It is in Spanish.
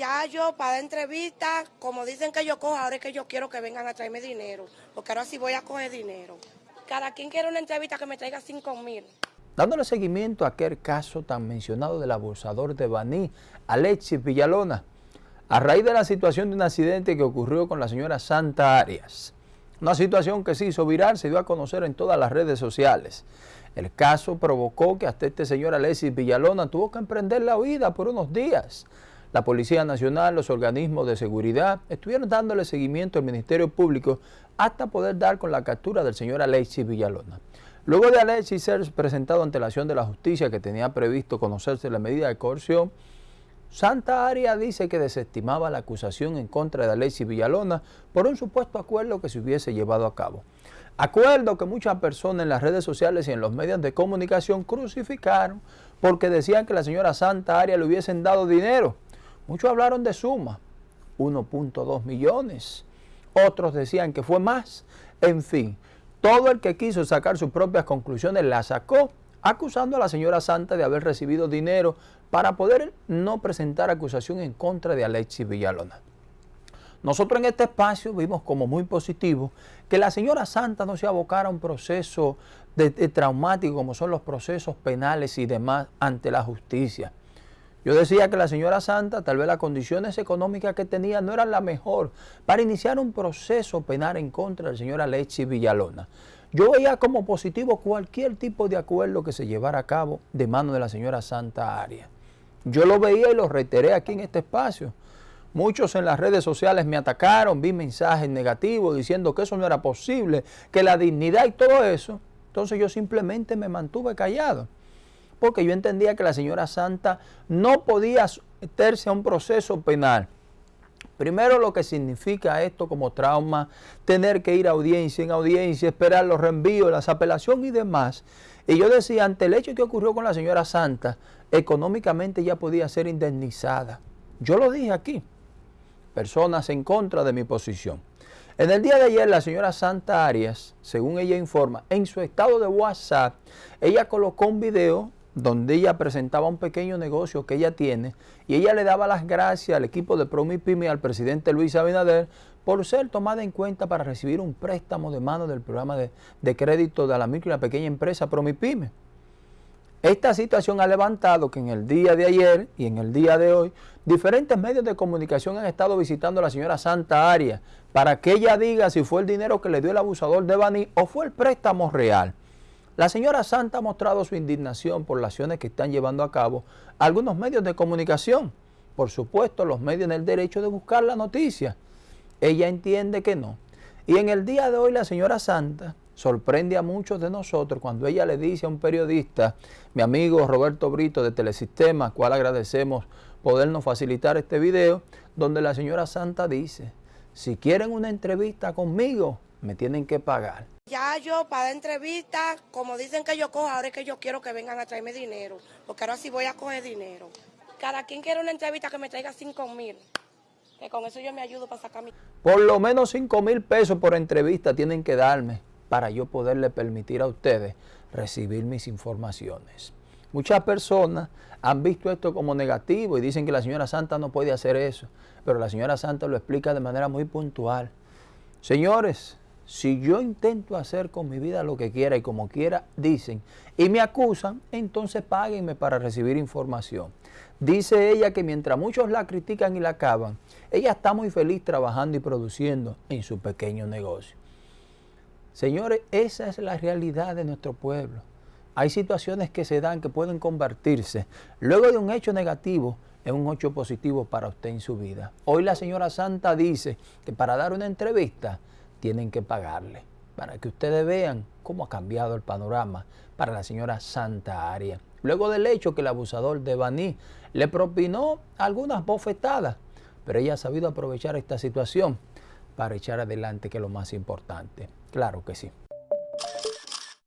Ya yo para dar entrevistas, como dicen que yo cojo, ahora es que yo quiero que vengan a traerme dinero, porque ahora sí voy a coger dinero. Cada quien quiere una entrevista que me traiga 5 mil. Dándole seguimiento a aquel caso tan mencionado del abusador de Baní, Alexis Villalona, a raíz de la situación de un accidente que ocurrió con la señora Santa Arias. Una situación que se hizo viral, se dio a conocer en todas las redes sociales. El caso provocó que hasta este señor Alexis Villalona tuvo que emprender la huida por unos días. La Policía Nacional, los organismos de seguridad estuvieron dándole seguimiento al Ministerio Público hasta poder dar con la captura del señor Alexis Villalona. Luego de Alexis ser presentado ante la acción de la justicia que tenía previsto conocerse la medida de coerción, Santa Aria dice que desestimaba la acusación en contra de Alexis Villalona por un supuesto acuerdo que se hubiese llevado a cabo. Acuerdo que muchas personas en las redes sociales y en los medios de comunicación crucificaron porque decían que la señora Santa Aria le hubiesen dado dinero. Muchos hablaron de suma, 1.2 millones. Otros decían que fue más. En fin, todo el que quiso sacar sus propias conclusiones la sacó acusando a la señora Santa de haber recibido dinero para poder no presentar acusación en contra de Alexis Villalona. Nosotros en este espacio vimos como muy positivo que la señora Santa no se abocara a un proceso de, traumático como son los procesos penales y demás ante la justicia. Yo decía que la señora Santa, tal vez las condiciones económicas que tenía no eran la mejor para iniciar un proceso penal en contra del señor Alexis Villalona. Yo veía como positivo cualquier tipo de acuerdo que se llevara a cabo de mano de la señora Santa Aria. Yo lo veía y lo reiteré aquí en este espacio. Muchos en las redes sociales me atacaron, vi mensajes negativos diciendo que eso no era posible, que la dignidad y todo eso. Entonces yo simplemente me mantuve callado, porque yo entendía que la señora Santa no podía meterse a un proceso penal Primero lo que significa esto como trauma, tener que ir a audiencia en audiencia, esperar los reenvíos, las apelaciones y demás. Y yo decía, ante el hecho que ocurrió con la señora Santa, económicamente ya podía ser indemnizada. Yo lo dije aquí, personas en contra de mi posición. En el día de ayer, la señora Santa Arias, según ella informa, en su estado de WhatsApp, ella colocó un video donde ella presentaba un pequeño negocio que ella tiene y ella le daba las gracias al equipo de Promipyme al presidente Luis Abinader por ser tomada en cuenta para recibir un préstamo de mano del programa de, crédito de la micro y la pequeña empresa Promipyme. Esta situación ha levantado que en el día de ayer y en el día de hoy diferentes medios de comunicación han estado visitando a la señora Santa Aria para que ella diga si fue el dinero que le dio el abusador de Bani o fue el préstamo real. La señora Santa ha mostrado su indignación por las acciones que están llevando a cabo algunos medios de comunicación. Por supuesto, los medios en el derecho de buscar la noticia. Ella entiende que no. Y en el día de hoy la señora Santa sorprende a muchos de nosotros cuando ella le dice a un periodista, mi amigo Roberto Brito de Telesistema, cual agradecemos podernos facilitar este video, donde la señora Santa dice, si quieren una entrevista conmigo, me tienen que pagar. Ya yo para dar entrevistas, como dicen que yo cojo, ahora es que yo quiero que vengan a traerme dinero, porque ahora sí voy a coger dinero. Cada quien quiere una entrevista que me traiga 5 mil, que con eso yo me ayudo para sacar mi... Por lo menos 5 mil pesos por entrevista tienen que darme para yo poderle permitir a ustedes recibir mis informaciones. Muchas personas han visto esto como negativo y dicen que la señora Santa no puede hacer eso, pero la señora Santa lo explica de manera muy puntual. Señores, si yo intento hacer con mi vida lo que quiera y como quiera, dicen, y me acusan, entonces páguenme para recibir información. Dice ella que mientras muchos la critican y la acaban, ella está muy feliz trabajando y produciendo en su pequeño negocio. Señores, esa es la realidad de nuestro pueblo. Hay situaciones que se dan que pueden convertirse, luego de un hecho negativo, en un hecho positivo para usted en su vida. Hoy la señora Santa dice que para dar una entrevista, tienen que pagarle para que ustedes vean cómo ha cambiado el panorama para la señora Santa Aria. Luego del hecho que el abusador de Baní le propinó algunas bofetadas, pero ella ha sabido aprovechar esta situación para echar adelante, que es lo más importante. Claro que sí.